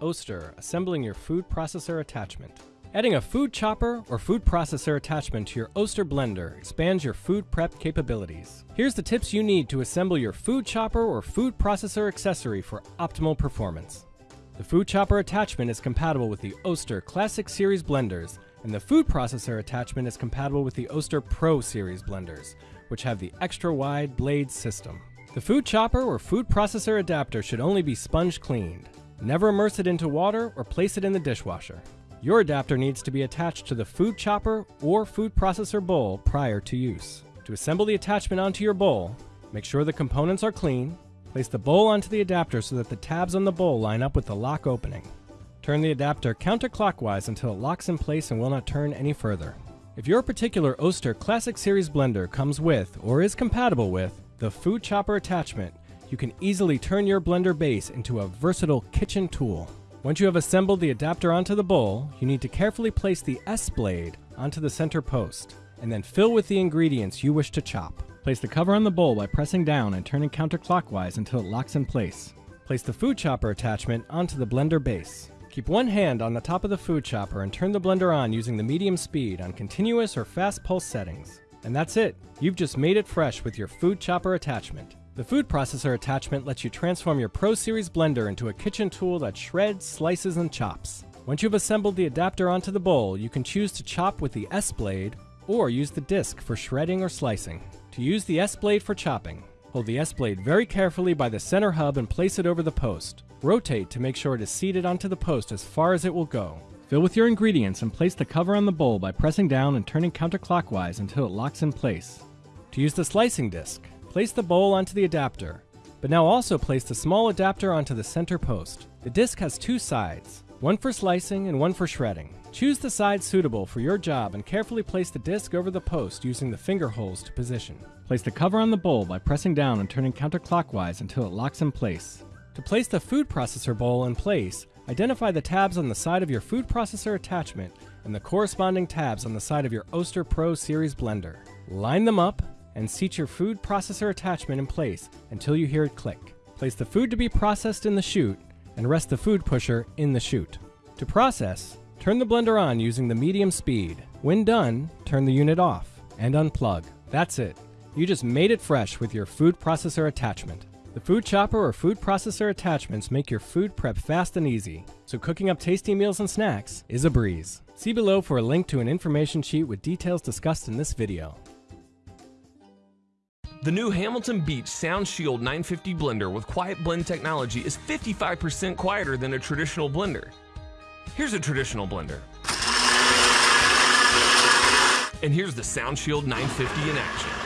Oster, assembling your food processor attachment. Adding a food chopper or food processor attachment to your Oster blender expands your food prep capabilities. Here's the tips you need to assemble your food chopper or food processor accessory for optimal performance. The food chopper attachment is compatible with the Oster Classic Series blenders, and the food processor attachment is compatible with the Oster Pro Series blenders, which have the extra wide blade system. The food chopper or food processor adapter should only be sponge cleaned. Never immerse it into water or place it in the dishwasher. Your adapter needs to be attached to the food chopper or food processor bowl prior to use. To assemble the attachment onto your bowl, make sure the components are clean, place the bowl onto the adapter so that the tabs on the bowl line up with the lock opening. Turn the adapter counterclockwise until it locks in place and will not turn any further. If your particular Oster Classic Series blender comes with or is compatible with the food chopper attachment, you can easily turn your blender base into a versatile kitchen tool. Once you have assembled the adapter onto the bowl, you need to carefully place the S-blade onto the center post, and then fill with the ingredients you wish to chop. Place the cover on the bowl by pressing down and turning counterclockwise until it locks in place. Place the food chopper attachment onto the blender base. Keep one hand on the top of the food chopper and turn the blender on using the medium speed on continuous or fast pulse settings. And that's it. You've just made it fresh with your food chopper attachment. The food processor attachment lets you transform your Pro Series blender into a kitchen tool that shreds, slices, and chops. Once you've assembled the adapter onto the bowl, you can choose to chop with the S-blade or use the disc for shredding or slicing. To use the S-blade for chopping, hold the S-blade very carefully by the center hub and place it over the post. Rotate to make sure it is seated onto the post as far as it will go. Fill with your ingredients and place the cover on the bowl by pressing down and turning counterclockwise until it locks in place. To use the slicing disc, place the bowl onto the adapter, but now also place the small adapter onto the center post. The disc has two sides, one for slicing and one for shredding. Choose the side suitable for your job and carefully place the disc over the post using the finger holes to position. Place the cover on the bowl by pressing down and turning counterclockwise until it locks in place. To place the food processor bowl in place, Identify the tabs on the side of your food processor attachment and the corresponding tabs on the side of your Oster Pro Series blender. Line them up and seat your food processor attachment in place until you hear it click. Place the food to be processed in the chute and rest the food pusher in the chute. To process, turn the blender on using the medium speed. When done, turn the unit off and unplug. That's it. You just made it fresh with your food processor attachment. The food chopper or food processor attachments make your food prep fast and easy, so cooking up tasty meals and snacks is a breeze. See below for a link to an information sheet with details discussed in this video. The new Hamilton Beach Sound Shield 950 blender with Quiet Blend technology is 55% quieter than a traditional blender. Here's a traditional blender. And here's the Sound Shield 950 in action.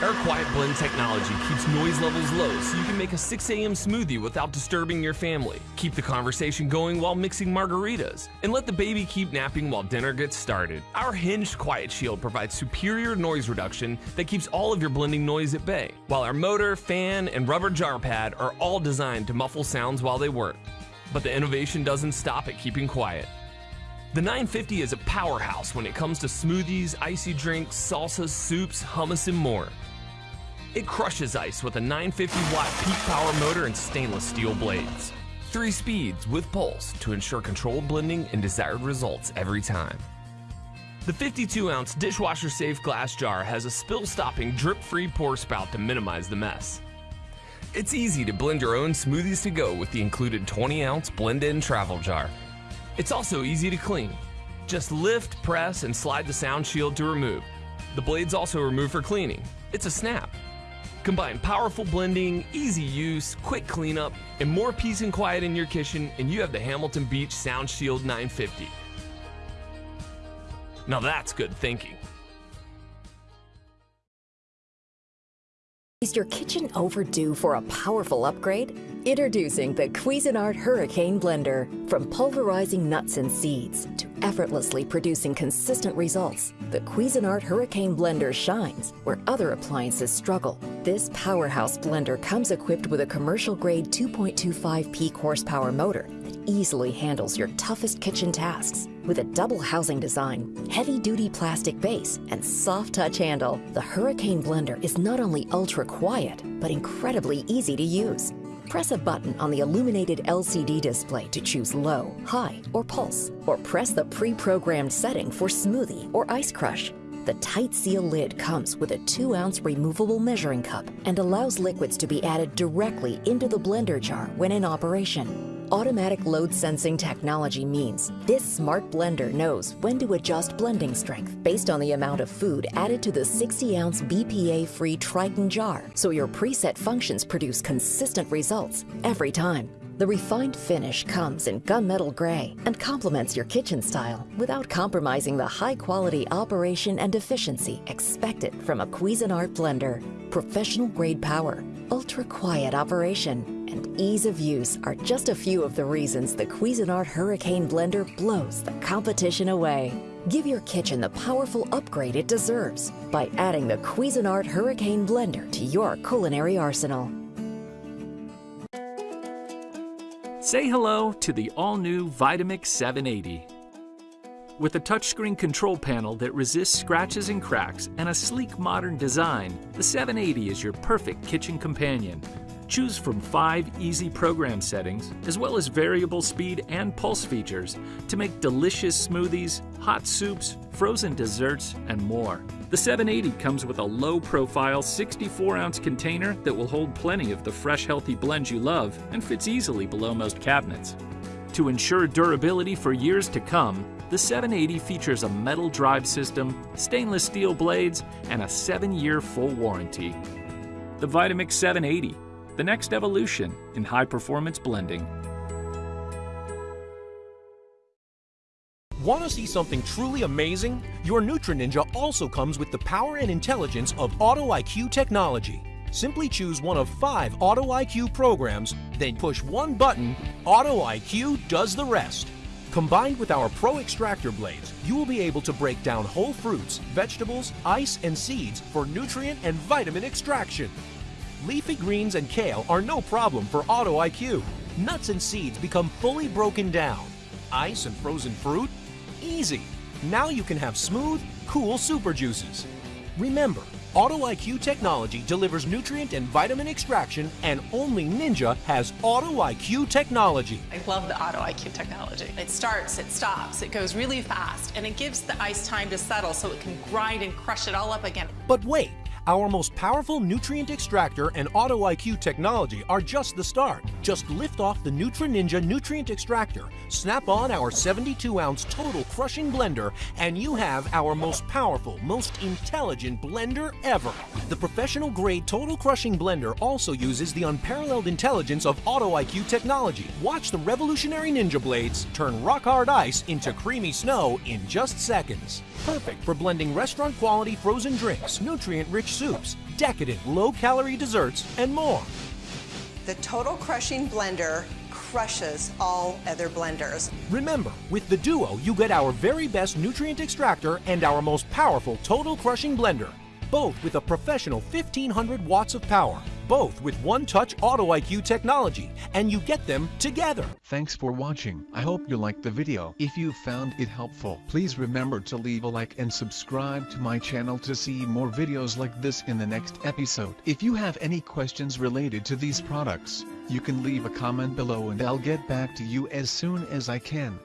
Our Quiet Blend technology keeps noise levels low so you can make a 6 a.m. smoothie without disturbing your family. Keep the conversation going while mixing margaritas, and let the baby keep napping while dinner gets started. Our hinged Quiet Shield provides superior noise reduction that keeps all of your blending noise at bay, while our motor, fan, and rubber jar pad are all designed to muffle sounds while they work. But the innovation doesn't stop at keeping quiet. The 950 is a powerhouse when it comes to smoothies, icy drinks, salsas, soups, hummus, and more. It crushes ice with a 950 watt peak power motor and stainless steel blades. Three speeds with pulse to ensure controlled blending and desired results every time. The 52 ounce dishwasher safe glass jar has a spill stopping drip free pour spout to minimize the mess. It's easy to blend your own smoothies to go with the included 20 ounce blend in travel jar. It's also easy to clean. Just lift, press, and slide the sound shield to remove. The blade's also remove for cleaning. It's a snap. Combine powerful blending, easy use, quick cleanup, and more peace and quiet in your kitchen, and you have the Hamilton Beach Sound Shield 950. Now that's good thinking. Is your kitchen overdue for a powerful upgrade? Introducing the Cuisinart Hurricane Blender. From pulverizing nuts and seeds to effortlessly producing consistent results, the Cuisinart Hurricane Blender shines where other appliances struggle. This powerhouse blender comes equipped with a commercial-grade 2.25 peak horsepower motor that easily handles your toughest kitchen tasks. With a double housing design, heavy-duty plastic base, and soft touch handle, the Hurricane Blender is not only ultra quiet, but incredibly easy to use. Press a button on the illuminated LCD display to choose low, high, or pulse, or press the pre-programmed setting for smoothie or ice crush. The tight seal lid comes with a 2-ounce removable measuring cup and allows liquids to be added directly into the blender jar when in operation. Automatic load sensing technology means this smart blender knows when to adjust blending strength based on the amount of food added to the 60-ounce BPA-free Tritan jar, so your preset functions produce consistent results every time. The refined finish comes in gunmetal gray and complements your kitchen style without compromising the high-quality operation and efficiency expected from a Cuisinart blender. Professional grade power, ultra-quiet operation, and ease of use are just a few of the reasons the Cuisinart Hurricane Blender blows the competition away. Give your kitchen the powerful upgrade it deserves by adding the Cuisinart Hurricane Blender to your culinary arsenal. Say hello to the all-new Vitamix 780. With a touchscreen control panel that resists scratches and cracks and a sleek modern design, the 780 is your perfect kitchen companion Choose from five easy program settings, as well as variable speed and pulse features to make delicious smoothies, hot soups, frozen desserts, and more. The 780 comes with a low-profile 64-ounce container that will hold plenty of the fresh, healthy blends you love and fits easily below most cabinets. To ensure durability for years to come, the 780 features a metal drive system, stainless steel blades, and a 7-year full warranty. The Vitamix 780 the next evolution in high performance blending. Want to see something truly amazing? Your Nutri Ninja also comes with the power and intelligence of Auto IQ technology. Simply choose one of five Auto IQ programs, then push one button, Auto IQ does the rest. Combined with our Pro Extractor blades, you will be able to break down whole fruits, vegetables, ice, and seeds for nutrient and vitamin extraction. Leafy greens and kale are no problem for Auto IQ. Nuts and seeds become fully broken down. Ice and frozen fruit? Easy. Now you can have smooth, cool super juices. Remember, Auto IQ technology delivers nutrient and vitamin extraction, and only Ninja has Auto IQ technology. I love the Auto IQ technology. It starts, it stops, it goes really fast, and it gives the ice time to settle so it can grind and crush it all up again. But wait, our most powerful nutrient extractor and Auto IQ technology are just the start. Just lift off the NutriNinja nutrient extractor, snap on our 72-ounce total crushing blender, and you have our most powerful, most intelligent blender ever. The professional grade total crushing blender also uses the unparalleled intelligence of Auto IQ technology. Watch the revolutionary Ninja blades turn rock hard ice into creamy snow in just seconds. Perfect for blending restaurant quality frozen drinks, nutrient rich soups, decadent low-calorie desserts, and more. The Total Crushing Blender crushes all other blenders. Remember, with the Duo, you get our very best nutrient extractor and our most powerful Total Crushing Blender, both with a professional 1500 watts of power both with One Touch Auto IQ technology, and you get them together. Thanks for watching. I hope you liked the video. If you found it helpful, please remember to leave a like and subscribe to my channel to see more videos like this in the next episode. If you have any questions related to these products, you can leave a comment below and I'll get back to you as soon as I can.